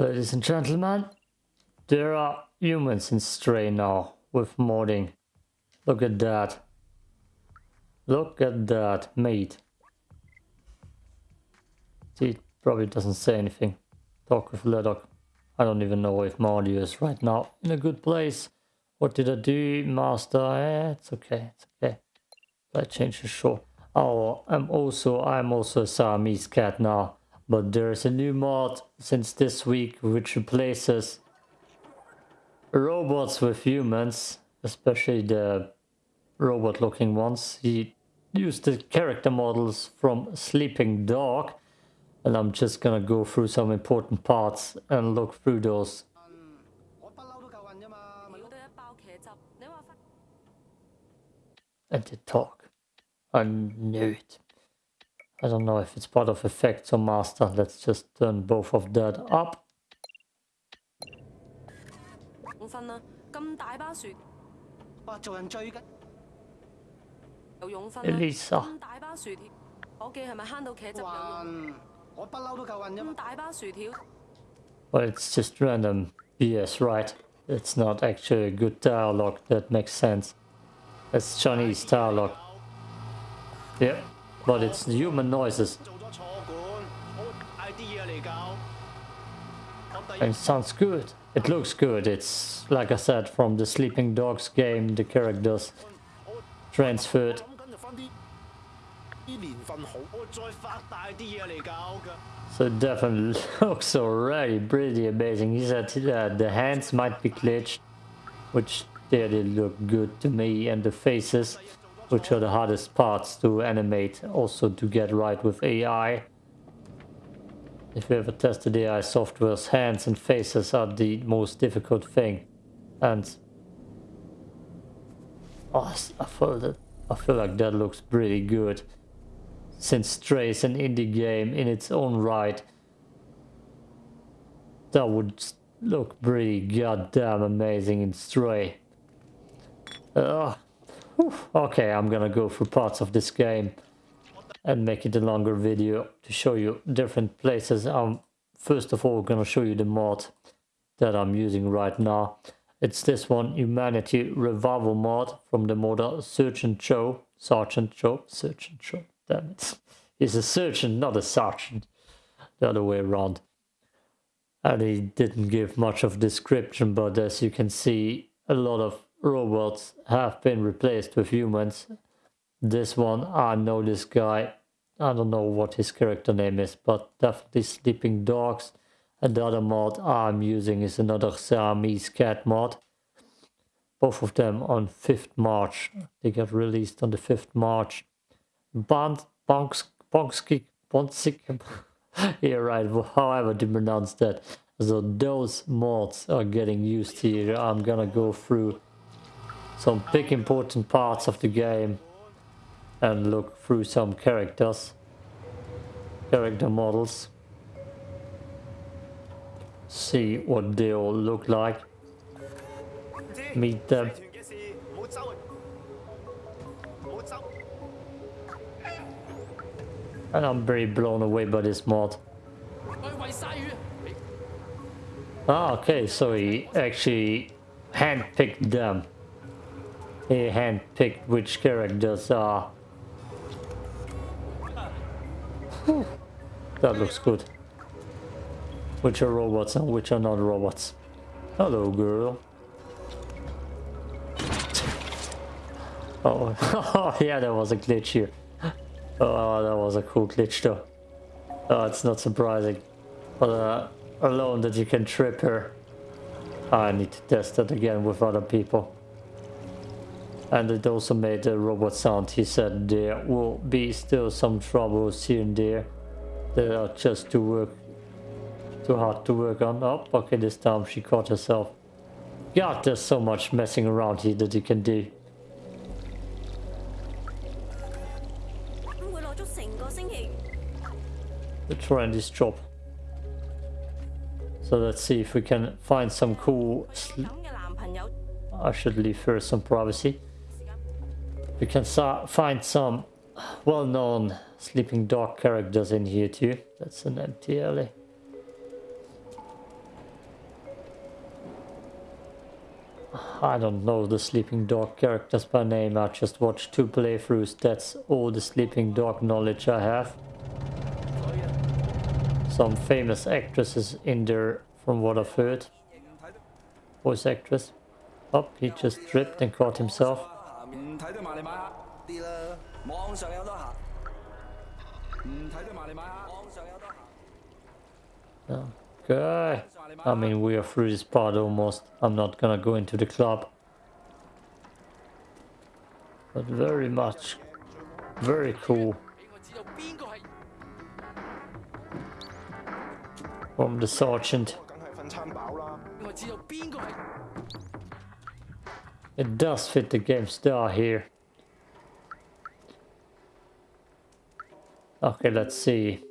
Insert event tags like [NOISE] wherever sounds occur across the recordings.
Ladies and gentlemen, there are humans in Stray now with modding. Look at that. Look at that, mate. He probably doesn't say anything. Talk with Ledok. I don't even know if Mardio is right now in a good place. What did I do? Master, eh, it's okay, it's okay. I change the. Oh, I'm also, I'm also a Siamese cat now. But there's a new mod since this week which replaces robots with humans, especially the robot looking ones. He used the character models from Sleeping Dog and I'm just gonna go through some important parts and look through those. And to talk. I knew it. I don't know if it's part of effects or master. Let's just turn both of that up. Elisa. Well, it's just random BS, right? It's not actually a good dialogue that makes sense. It's Chinese dialogue. Yeah but it's human noises. And it sounds good. It looks good. It's, like I said, from the Sleeping Dogs game, the characters transferred. So it definitely [LAUGHS] looks already pretty amazing. He said uh, the hands might be glitched, which they did look good to me, and the faces which are the hardest parts to animate, also to get right with AI. If you ever tested AI software's hands and faces are the most difficult thing. And oh, I feel that I feel like that looks pretty good. Since Stray is an indie game in its own right, that would look pretty goddamn amazing in Stray. Ugh. Okay, I'm gonna go through parts of this game and make it a longer video to show you different places. I'm first of all gonna show you the mod that I'm using right now. It's this one, Humanity Revival mod from the modder Sergeant Joe. Sergeant Joe? Sergeant Joe, damn it. He's a sergeant, not a sergeant. The other way around. And he didn't give much of description, but as you can see, a lot of robots have been replaced with humans. This one, I know this guy. I don't know what his character name is, but definitely Sleeping Dogs. And the other mod I'm using is another Siamese cat mod. Both of them on 5th March. They got released on the 5th March. Bond, Bonks, Bonksky, Bonsik. [LAUGHS] yeah, right, however to pronounce that. So those mods are getting used here. I'm gonna go through some big important parts of the game and look through some characters, character models, see what they all look like, meet them. And I'm very blown away by this mod. Ah, okay, so he actually handpicked them he handpicked which characters are. that looks good. Which are robots and which are not robots. Hello, girl. [LAUGHS] Oh, yeah, there was a glitch here. Oh, that was a cool glitch though. Oh, it's not surprising. But uh, alone that you can trip her. I need to test that again with other people and it also made a robot sound. He said there will be still some troubles here and there that are just too work too hard to work on. Oh, okay, this time she caught herself. God, there's so much messing around here that you can do. The trend is job. So let's see if we can find some cool... I should leave her some privacy. You can find some well-known Sleeping Dog characters in here too. That's an empty alley. I don't know the Sleeping Dog characters by name, I just watched two playthroughs, that's all the Sleeping Dog knowledge I have. Some famous actresses in there from what I've heard. Voice actress. Up, oh, he just tripped and caught himself. 唔睇都埋嚟买下啲啦，网上有得行。唔睇都埋嚟买下，网上有得行。 Okay. I mean, we are through this part almost. I'm not gonna go into the club. But very much, very cool 俾我知道边个系 from the sergeant. It does fit the game star here. Okay, let's see.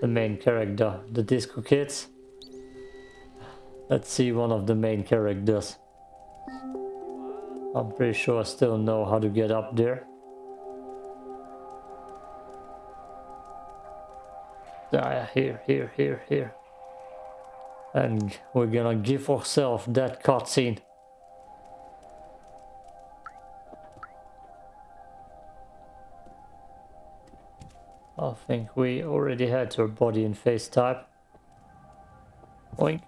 The main character, the Disco Kids. Let's see one of the main characters. I'm pretty sure I still know how to get up there. Ah, here, here, here, here. And we're gonna give ourselves that cutscene. I think we already had her body and face type. Oink.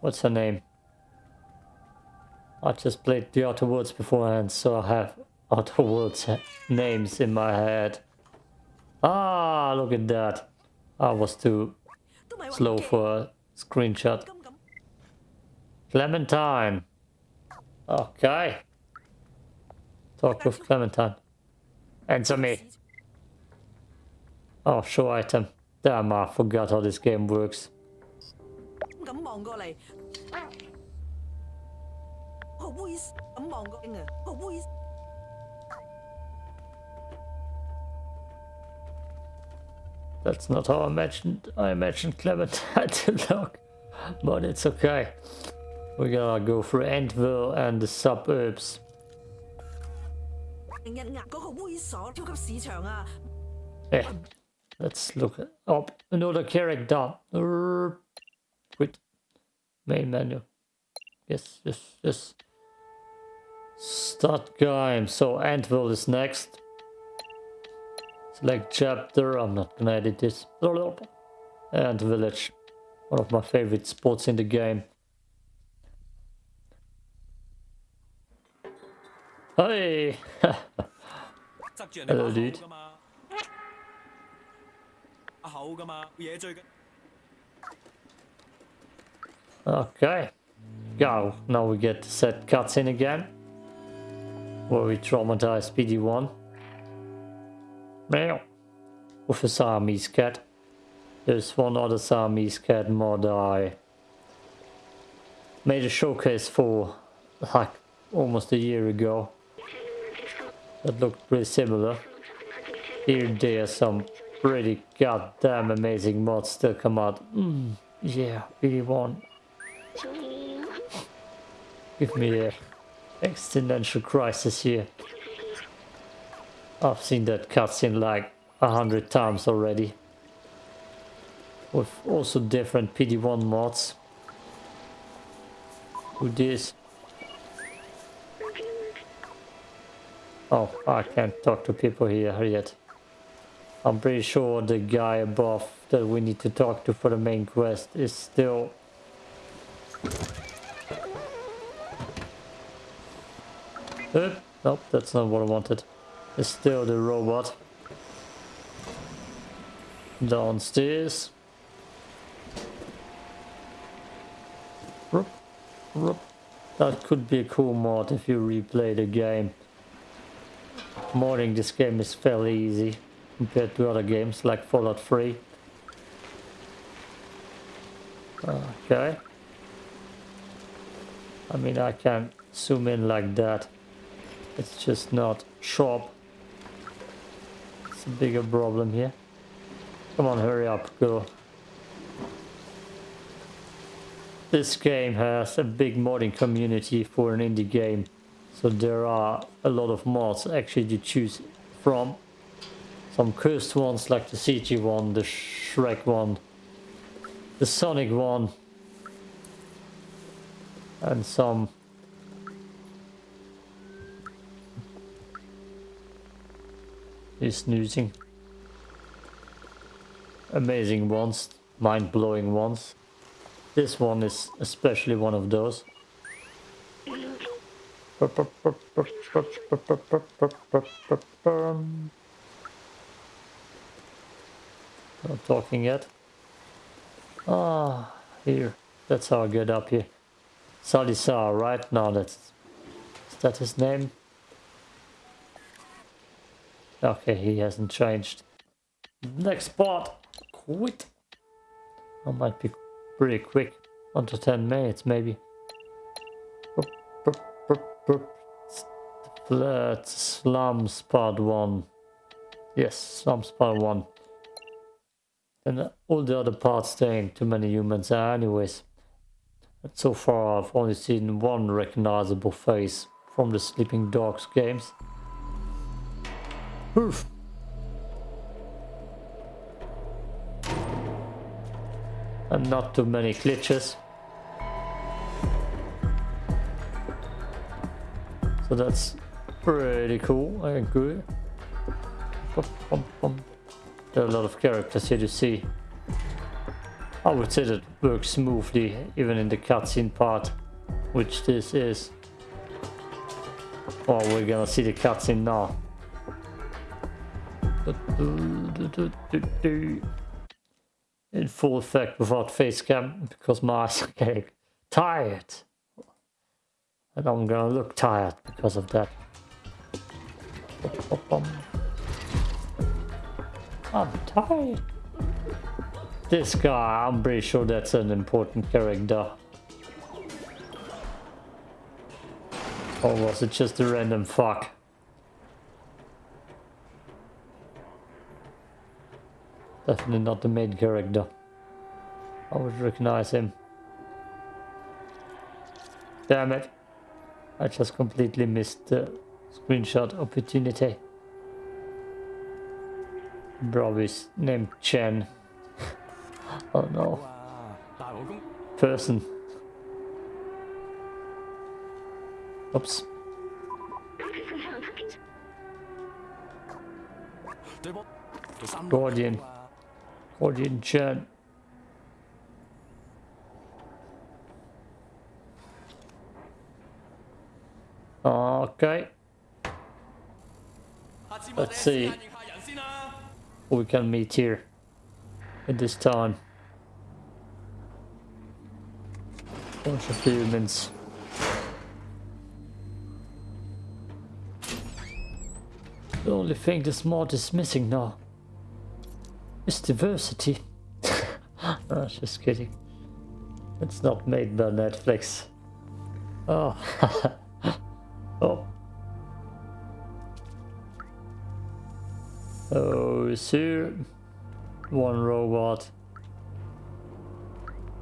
What's her name? I just played the Outer Worlds beforehand, so I have Outer Worlds [LAUGHS] names in my head. Ah, look at that. I was too slow for a screenshot. Clementine. Okay. Talk with Clementine. Answer me. Oh, show item. Damn, I forgot how this game works. That's not how I imagined I imagined Clement [LAUGHS] had to look, but it's okay. We're gonna go through Antvillage and the suburbs. Let's look up another character. Quit. Main menu. Yes, yes, yes. Start game. So Antvillage is next. Select chapter. I'm not gonna edit this. Antvillage. One of my favorite spots in the game. Hey! [LAUGHS] Hello dude. 把口噶嘛，把口噶嘛，嘢最紧。 Okay. Go. Now we get the set cutscene again. Where we traumatize PD1. Meow. With a Siamese cat. There's one other Siamese cat mod I made a showcase for like almost a year ago. That looked pretty similar. Here there's some pretty goddamn amazing mods still come out. Mm, yeah, PD1. Give me a existential crisis here. I've seen that cutscene like a hundred times already. With also different PD1 mods. Who this? Oh, I can't talk to people here yet. I'm pretty sure the guy above that we need to talk to for the main quest is still nope, that's not what I wanted. It's still the robot. Downstairs. That could be a cool mod if you replay the game. Modding this game is fairly easy compared to other games like Fallout 3. Okay. I mean, I can zoom in like that. It's just not sharp. It's a bigger problem here. Come on, hurry up, girl. This game has a big modding community for an indie game. So there are a lot of mods actually to choose from. Some cursed ones like the CG one, the Shrek one, the Sonic one. and some is snoozing. Amazing ones, mind-blowing ones. This one is especially one of those. Not talking yet. Ah, here. That's how I get up here. Salisar, right now that's is that his name? Okay, he hasn't changed. Next spot. Quit. I might be pretty quick. Under 10 minutes maybe. Flat slum spot one. Yes, slum spot one. And all the other parts ain't too many humans are anyways. So far I've only seen one recognizable face from the Sleeping Dogs games. Oof. And not too many glitches. So that's pretty cool, I agree. Bum, bum, bum. There are a lot of characters here to see. I would say that works smoothly, even in the cutscene part, which this is. Well, we're gonna see the cutscene now. In full effect without face cam, because my eyes are getting tired. And I'm gonna look tired because of that. I'm tired. This guy, I'm pretty sure that's an important character. Or was it just a random fuck? Definitely not the main character. I would recognize him. Damn it. I just completely missed the screenshot opportunity. Brothers named Chen. oh no. Person. Oops. Guardian. Guardian Chen. Okay. Let's see we can meet here at this time. Bunch of humans. The only thing this mod is missing now is diversity. [LAUGHS] no, just kidding. It's not made by Netflix. Oh. [LAUGHS] oh. Oh, here one robot.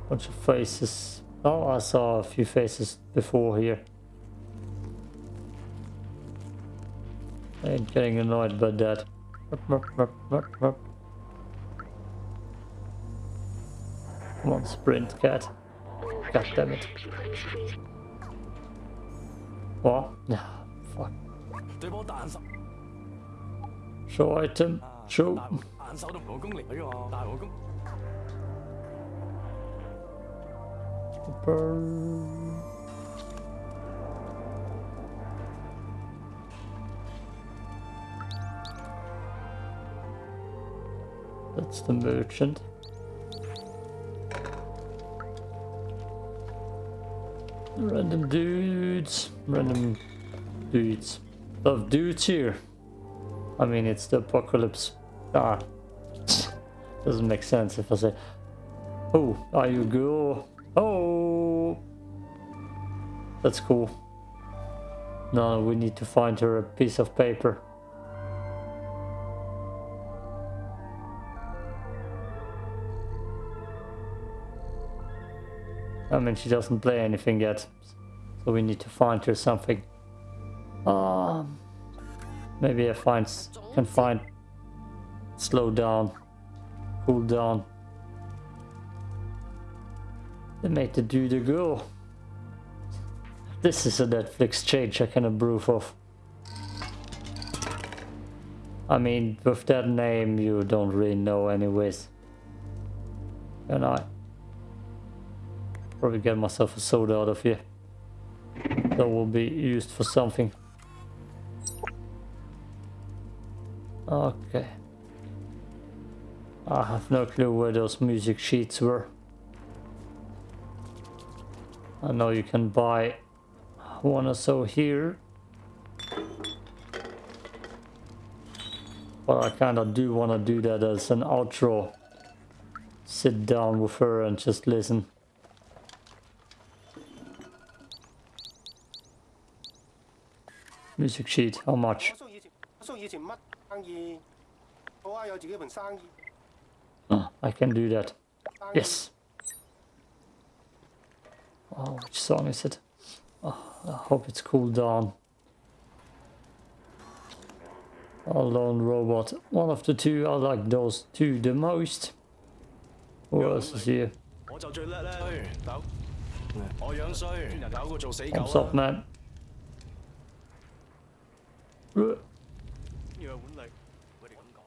Bunch of faces. Oh, I saw a few faces before here. I ain't getting annoyed by that. Come on, sprint, cat. God damn it. What? Ah, [LAUGHS] fuck show item show That's the merchant. Random dudes. Random dudes. Love dudes here. I mean, it's the apocalypse. Ah. Doesn't make sense if I say, Oh, are you go? Oh! That's cool. Now we need to find her a piece of paper. I mean, she doesn't play anything yet, so we need to find her something. Um, maybe I find can find slow down, cool down. They made the dude a girl. This is a Netflix change I can approve of. I mean, with that name, you don't really know anyways. And I probably get myself a soda out of here. That will be used for something. Okay. I have no clue where those music sheets were. I know you can buy one or so here. But I kinda do wanna do that as an outro. Sit down with her and just listen. Music sheet, how much? Oh, I can do that. Yes. Oh, which song is it? Oh, I hope it's cooled down. Alone Robot. One of the two. I like those two the most. Who else is here? I'm soft man? Uh, 要碗力，佢哋咁讲。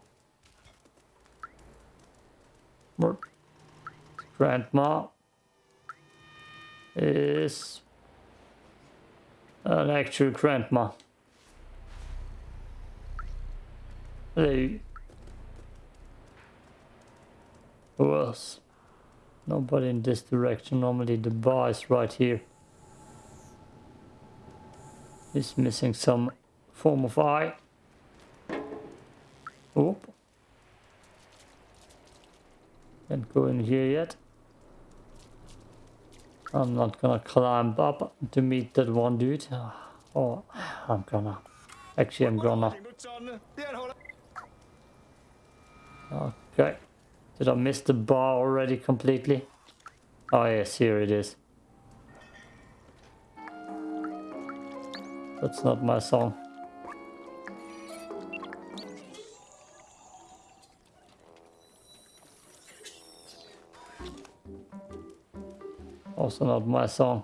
What? Grandma is an actual grandma. Hey. Who else? Nobody in this direction. Normally the bar is right here. He's missing some form of eye. Oop. Can't go in here yet. I'm not gonna climb up to meet that one dude. Oh, I'm gonna. Actually, I'm gonna. Okay. Did I miss the bar already completely? Oh yes, here it is. That's not my song. Also not my song.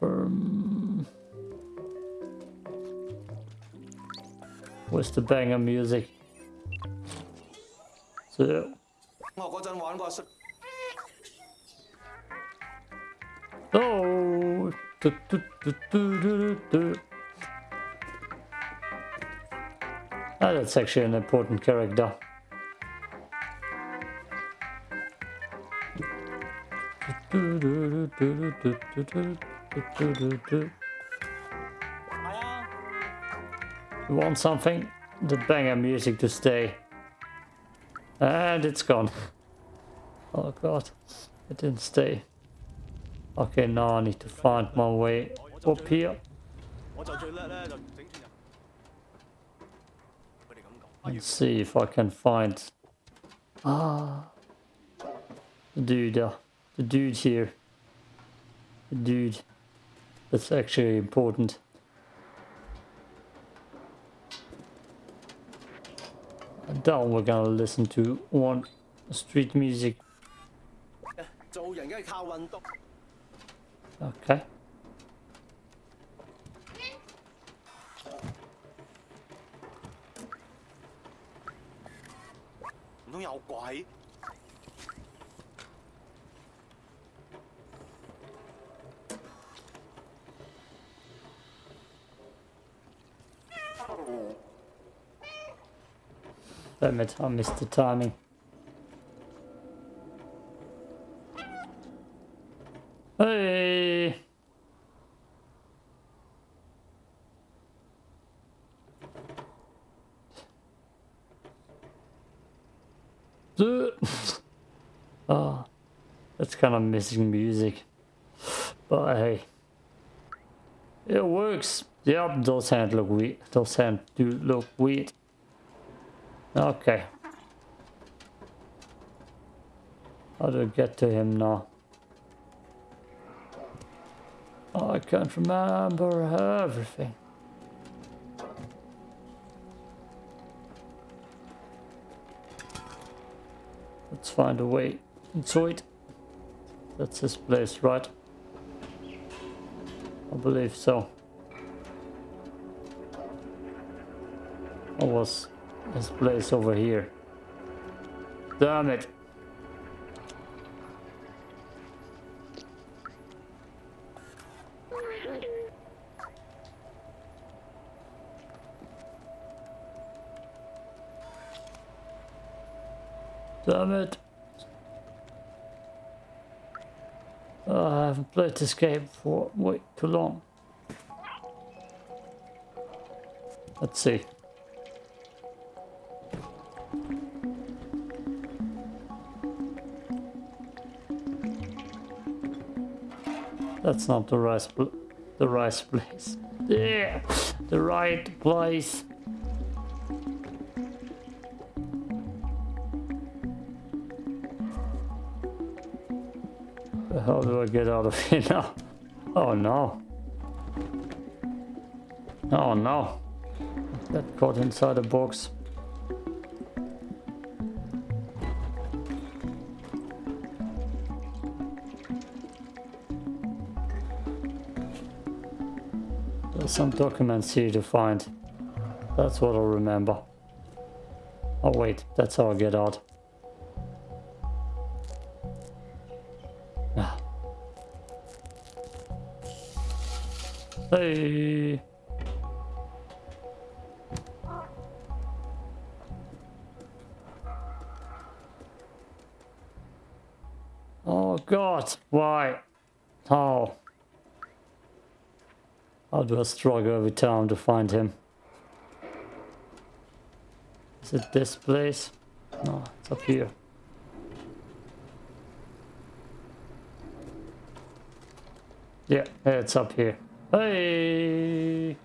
Um, where's the banger music? So. Oh, ah, that's actually an important character. You want something? The banger music to stay. And it's gone. Oh god, it didn't stay. Okay, now I need to find my way up here. Let's see if I can find... Ah... The dude, uh, the dude here dude. That's actually important. Now we're gonna listen to one street music. Okay. Don't I missed the timing. Hey! oh, [LAUGHS] that's kind of missing music. But hey. It works. Yep, those hands look weird. Those hands do look weird. Okay. How do I get to him now? Oh, I can't remember everything. Let's find a way into it. That's his place, right? I believe so. Or was his place over here? Damn it! Damn it! Oh, I haven't played this game for way too long. Let's see. That's not the right the right place. Yeah, the right place. How do I get out of [LAUGHS] here now? Oh no. Oh no. Got caught inside a box. Some documents here to find. That's what I'll remember. Oh wait, that's how I get out. Ah. Hey. Oh god, why? How? How do a struggle every time to find him? Is it this place? No, it's up here. Yeah, it's up here. Hey!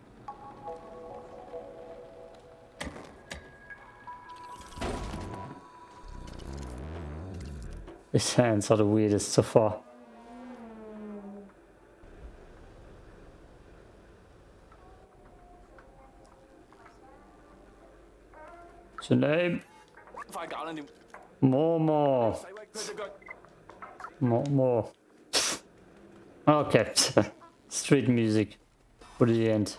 His hands are the weirdest so far. What's your name? More, more. Okay. [LAUGHS] Street music. For the end.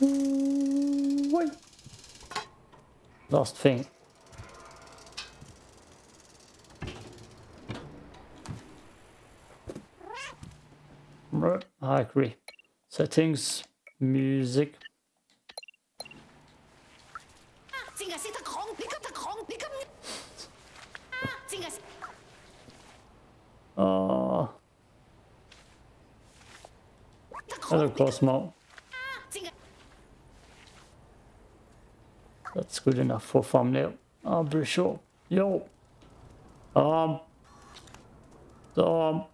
Wait. Last thing. I agree. Settings, music, Oh. another Cosmo. That's good enough for thumbnail. I'm pretty sure. Yo. Um. Um.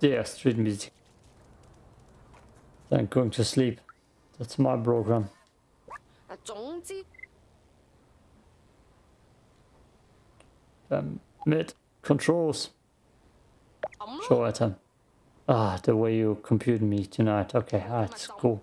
Yeah, street music. Then going to sleep. That's my program. Um, mid controls. 咁咯。Show item. Ah, the way you compute me tonight. Okay, that's cool.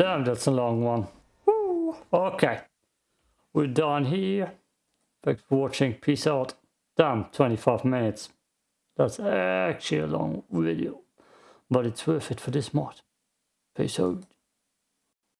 Damn, that's a long one. Woo. Okay. We're done here. Thanks for watching. Peace out. Damn, 25 minutes. That's actually a long video. But it's worth it for this mod. Peace out.